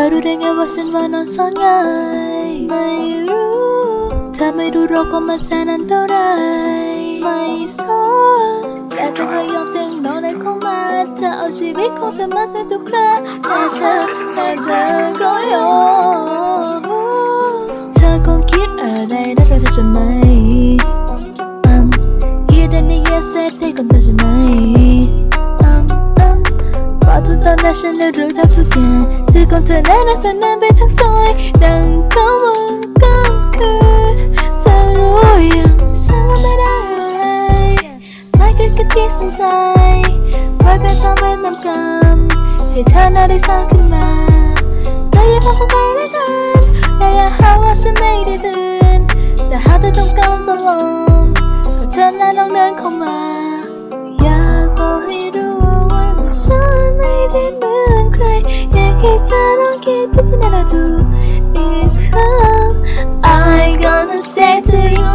อรู้ได้ไงว่าฉันว่านอนซ่อนง่ายไม่รู้เธอไม่รู้โรคก็มาแสนอันตรายไม่สนแต่เธอก็ยอมเสี่ยงนอนในข้ามาเธอเอาชีวิตของเธอมาเสียทุกครั้งแต่เธอแต่เธอก็ยอมเธอคงคิดอะไรได้กับเธอใช่ไหมคิดอันนี้ yes เสร็จให้ก่อนเธอใช่ไหม ทุกตอนนั้นฉันได้รู้ทับทุกอย่างชื่อของเธอนั้นน่าจะนานไปทั้งซอย ดังเขาว่าก็คืนเธอรู้อย่างฉันไม่ได้อะไรไม่เคยคิดที่สนใจไว้เป็นความเป็นน้ำกรรมให้เธอน่าได้สร้างขึ้นมาแต่อย่าพาเข้าไปด้ ดพิจารณาดูอีกครั้ง I gonna say to you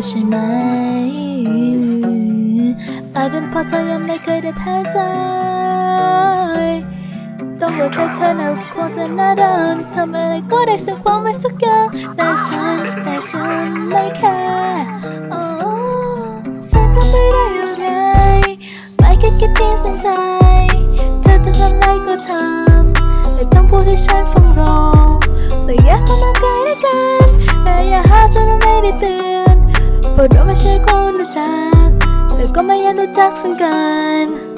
อใช่ไหม อาจเป็นเพราะเธอยังไม่เคยได้แพ้ใจ ต้องหัวใจเธอหนาวควรจะหน้าด้านทำอะไรก็ได้สักความไม่สักอย่างแต่ฉันแต่ฉันไม่แค่โอ้ฉันทำไม่ได้อะไรไม่แค่คิดที่สนใจ เธอจะทำอะไรก็ทำ ไม่ต้องพูดให้ฉันฟังรองแต่อยากเข้ามาใกล้ด้กัน พราะเราไม่ใช่คนรู้จัก แต่ก็ไม่อยากรู้จักฉันกัน